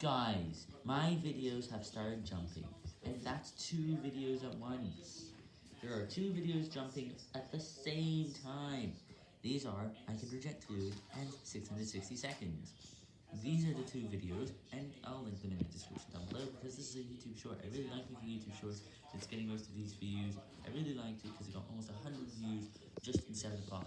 Guys, my videos have started jumping, and that's two videos at once. There are two videos jumping at the same time. These are I Can reject Food and 660 Seconds. These are the two videos, and I'll link them in the description down below, because this is a YouTube short. I really like making YouTube shorts, it's getting most of these views. I really liked it because it got almost 100 views just in 7 o'clock